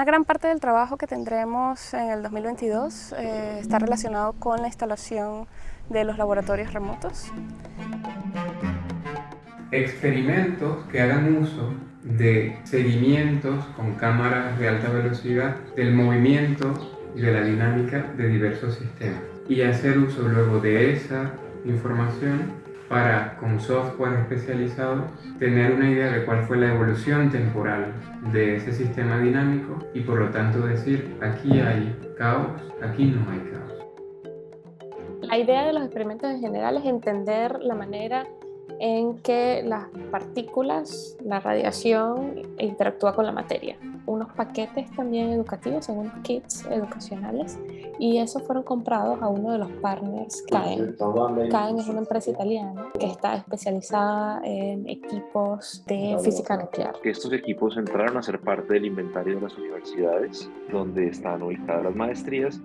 Una gran parte del trabajo que tendremos en el 2022 eh, está relacionado con la instalación de los laboratorios remotos. Experimentos que hagan uso de seguimientos con cámaras de alta velocidad del movimiento y de la dinámica de diversos sistemas y hacer uso luego de esa información para, con software especializado, tener una idea de cuál fue la evolución temporal de ese sistema dinámico y por lo tanto decir, aquí hay caos, aquí no hay caos. La idea de los experimentos en general es entender la manera en que las partículas, la radiación interactúa con la materia. Unos paquetes también educativos, unos kits educacionales, y esos fueron comprados a uno de los partners, CAEN. CAEN es una empresa italiana que está especializada en equipos de física nuclear. Estos equipos entraron a ser parte del inventario de las universidades donde están ubicadas las maestrías